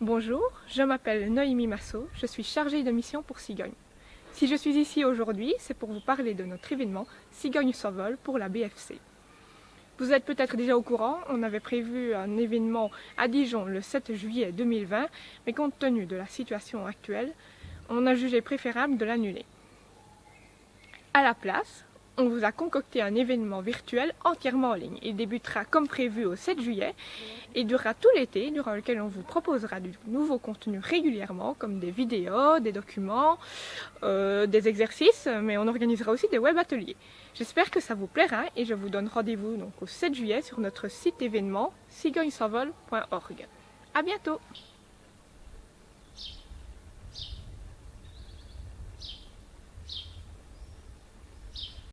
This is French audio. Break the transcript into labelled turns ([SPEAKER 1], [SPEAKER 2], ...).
[SPEAKER 1] Bonjour, je m'appelle Noémie Massot, je suis chargée de mission pour Cigogne. Si je suis ici aujourd'hui, c'est pour vous parler de notre événement Cigogne s'envole pour la BFC. Vous êtes peut-être déjà au courant, on avait prévu un événement à Dijon le 7 juillet 2020, mais compte tenu de la situation actuelle, on a jugé préférable de l'annuler. À la place, on vous a concocté un événement virtuel entièrement en ligne. Il débutera comme prévu au 7 juillet et durera tout l'été, durant lequel on vous proposera du nouveau contenu régulièrement, comme des vidéos, des documents, euh, des exercices, mais on organisera aussi des web ateliers. J'espère que ça vous plaira et je vous donne rendez-vous donc au 7 juillet sur notre site événement cigognesenvol.org. À bientôt